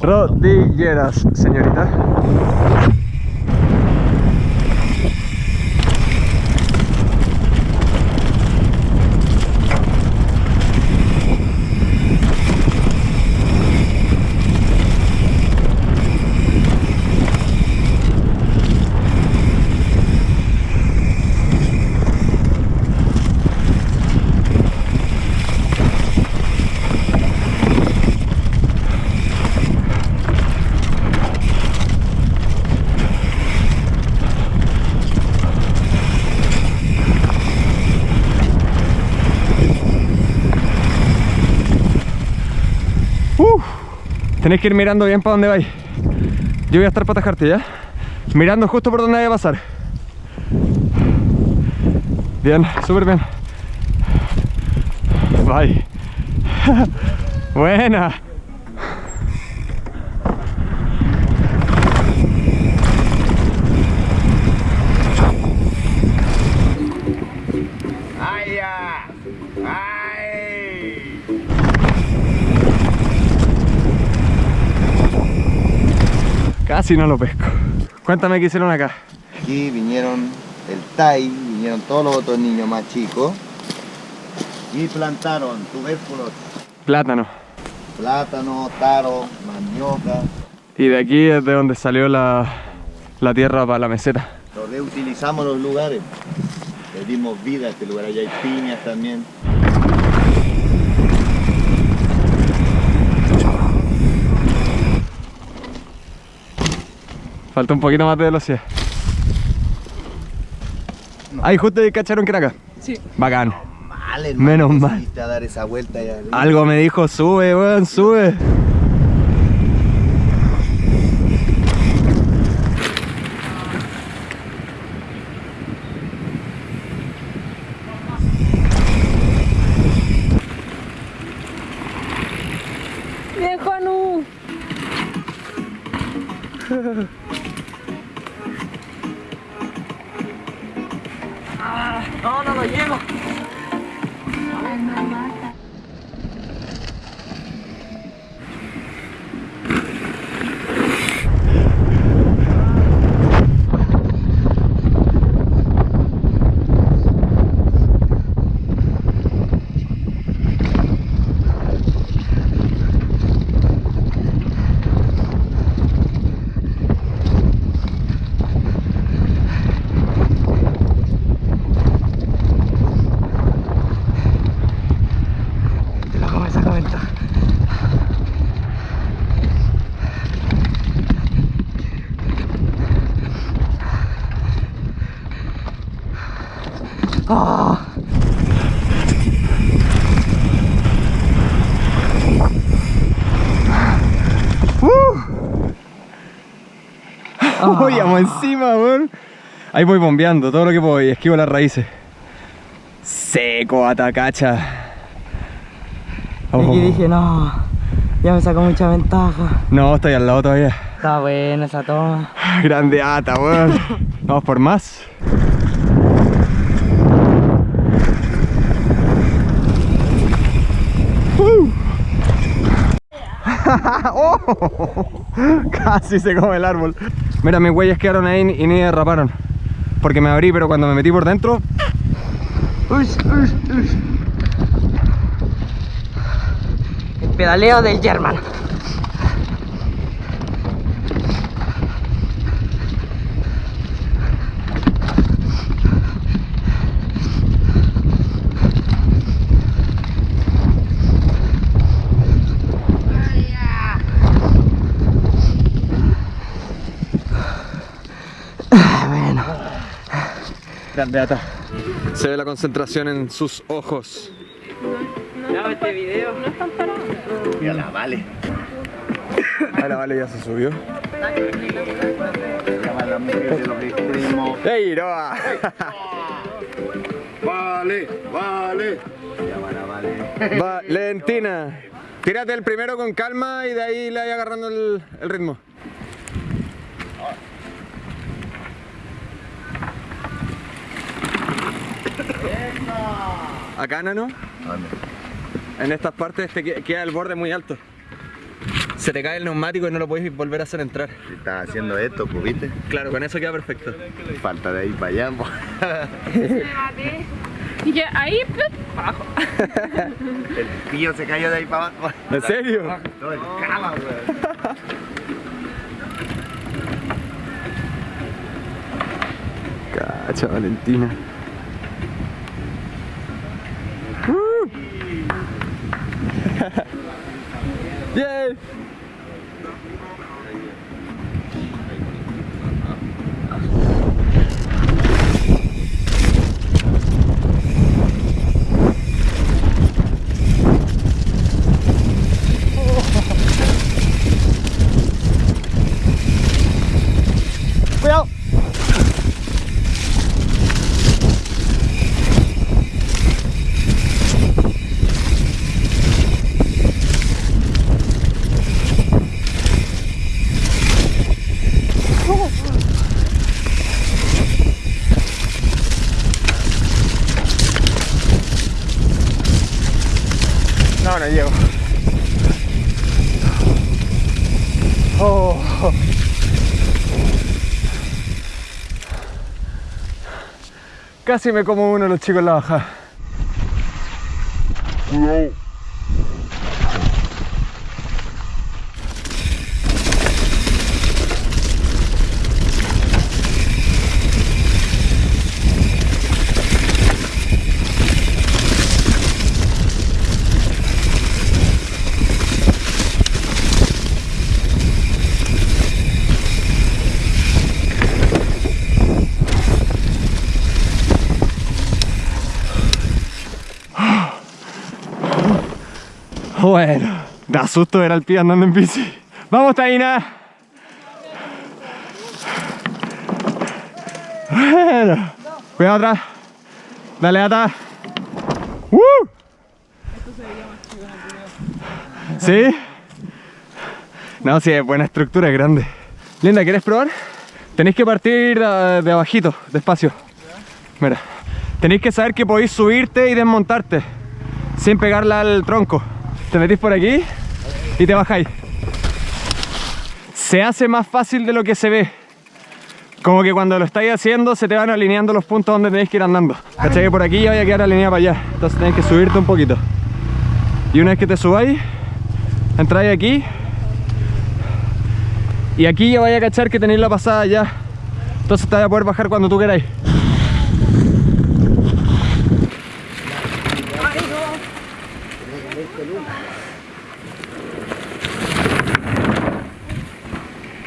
Rodilleras, señorita. Uf, tenés que ir mirando bien para dónde vais. Yo voy a estar para atajarte, ¿ya? Mirando justo por donde vaya a pasar. Bien, súper bien. Bye. Buena. ¡Ay, ya! ¡Ay! Casi no lo pesco. Cuéntame qué hicieron acá. Aquí vinieron el Tai, vinieron todos los otros niños más chicos y plantaron tubérculos, Plátano. plátano, taro, manioca. Y de aquí es de donde salió la, la tierra para la meseta. Lo reutilizamos los lugares. Le dimos vida a este lugar. Allá hay piñas también. Falta un poquito más de velocidad. Ahí justo cacharon que era acá. Sí. Bacán. Mal, hermano. Menos mal. saliste a dar esa vuelta allá arriba. Algo me dijo, sube, weón, sube. No, no lo llevo. Te lo me saca ventaja. Ah. Uy, vamos encima, weón. Ahí voy bombeando todo lo que puedo y esquivo las raíces. Seco, atacacha. Oh. Aquí dije, no, ya me sacó mucha ventaja. No, estoy al lado todavía. Está buena esa toma. Grande ata, weón. Vamos por más. Uh. Oh, Casi se come el árbol. Mira, mis huellas quedaron ahí y ni derraparon. Porque me abrí, pero cuando me metí por dentro. El pedaleo del German. Grande ata. Se ve la concentración en sus ojos. este video. Mira la vale. Ahora vale, ya se subió. ¡Ey, Noah! Vale, vale. Valentina. Tírate el primero con calma y de ahí le vaya agarrando el, el ritmo. Acá, nano, ¿Dónde? en estas partes te que- queda el borde muy alto. Se te cae el neumático y no lo puedes volver a hacer entrar. Si estás haciendo esto, pues viste. Claro, con eso queda perfecto. Falta de ahí para allá. pues. Y que ahí, plop, abajo. El pillo se cayó de ahí para abajo. ¿En serio? Todo el. Cacha, Valentina. Yay. Casi me como uno de los chicos en la bajada. Bueno, da susto ver al pie andando en bici. ¡Vamos, Taina! Bueno, cuidado atrás. Dale, ata. ¡Uh! ¿Sí? No, sí, es buena estructura, es grande. Linda, ¿quieres probar? Tenéis que partir de, de abajito, despacio. Mira, tenéis que saber que podéis subirte y desmontarte sin pegarla al tronco. Te metís por aquí y te bajáis. Se hace más fácil de lo que se ve. Como que cuando lo estáis haciendo se te van alineando los puntos donde tenéis que ir andando. ¿Cachai? Que por aquí ya vaya a quedar alineada para allá. Entonces tenéis que subirte un poquito. Y una vez que te subáis, entráis aquí. Y aquí ya vaya a cachar que tenéis la pasada ya. Entonces te vas a poder bajar cuando tú queráis.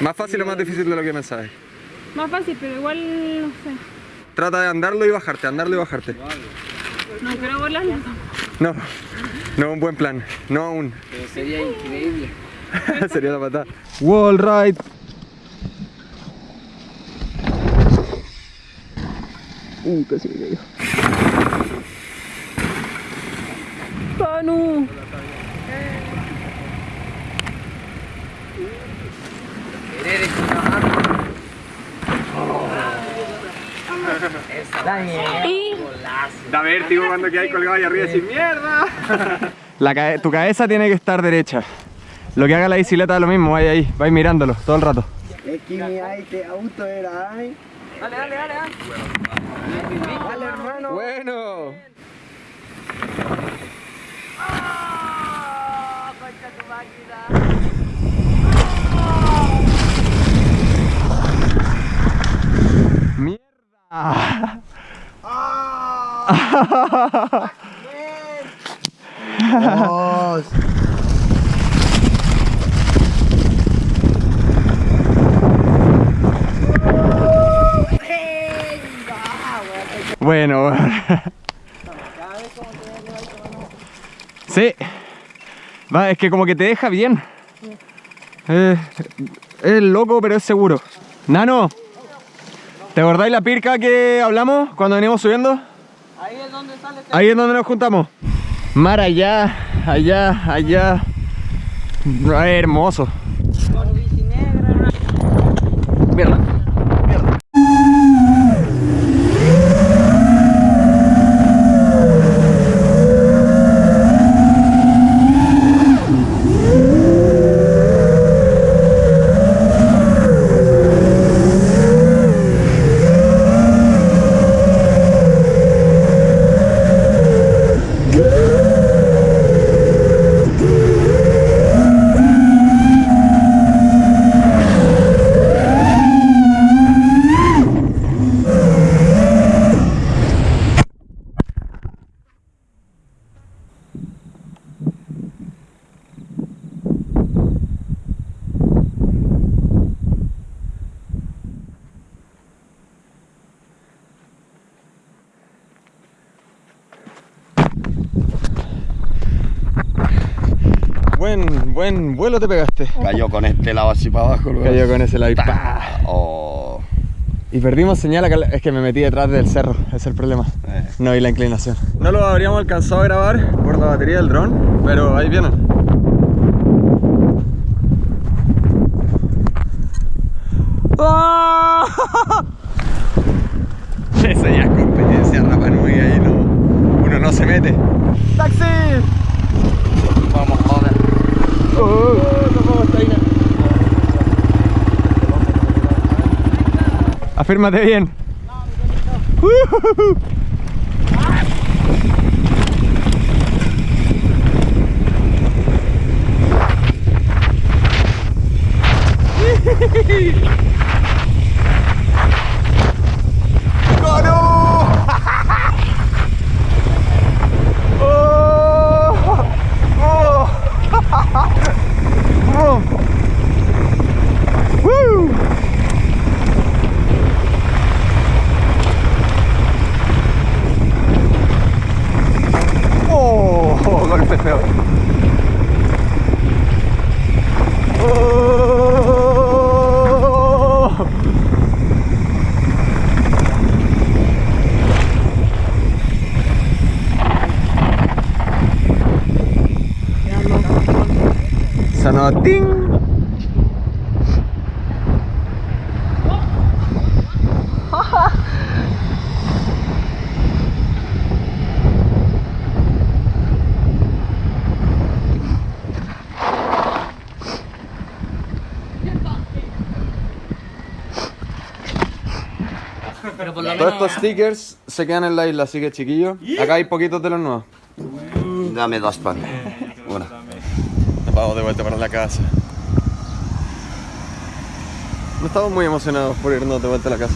¿Más fácil o más difícil de lo que pensabas? Más fácil, pero igual, no sé. Trata de andarlo y bajarte, andarlo y bajarte. No quiero volarlo. No, no un buen plan, no aún. Pero sería increíble. Sería la patada. Wall ride. Uh, casi me cayó. Panu. Y Da vértigo cuando quedáis colgado ahí arriba y decís ¡Mierda! La tu cabeza tiene que estar derecha. Lo que haga la bicicleta es lo mismo, vaya ahí, vais mirándolo todo el rato. Es que mi este auto era ay. Dale, dale, dale. Dale, hermano. Bueno. ¡Mierda! Dios. Bueno. Sí. Va, es que como que te deja bien. Eh, es loco, pero es seguro. Nano, ¿te acordáis la pirca que hablamos cuando venimos subiendo? Ahí es donde sale. Ahí es donde nos juntamos. Mar allá, allá, allá. Hermoso. Buen, buen vuelo te pegaste. Cayó con este lado así para abajo. luego. Cayó con ese lado y. Oh. Y perdimos señal acá, es que me metí detrás del cerro, ese es el problema. Eh. No vi la inclinación. No lo habríamos alcanzado a grabar por la batería del dron, pero ahí vienen. ¡Ah! Eso ya es competencia Rapa Nui, ahí no, uno no se mete. ¡Taxi! Vamos, joder. Afírmate bien. ¡Oh! Todos estos stickers se quedan en la isla, así que chiquillos, acá hay poquitos de los nuevos. Dame dos pan. Una. Nos vamos de vuelta para la casa. No estamos muy emocionados por irnos de vuelta a la casa.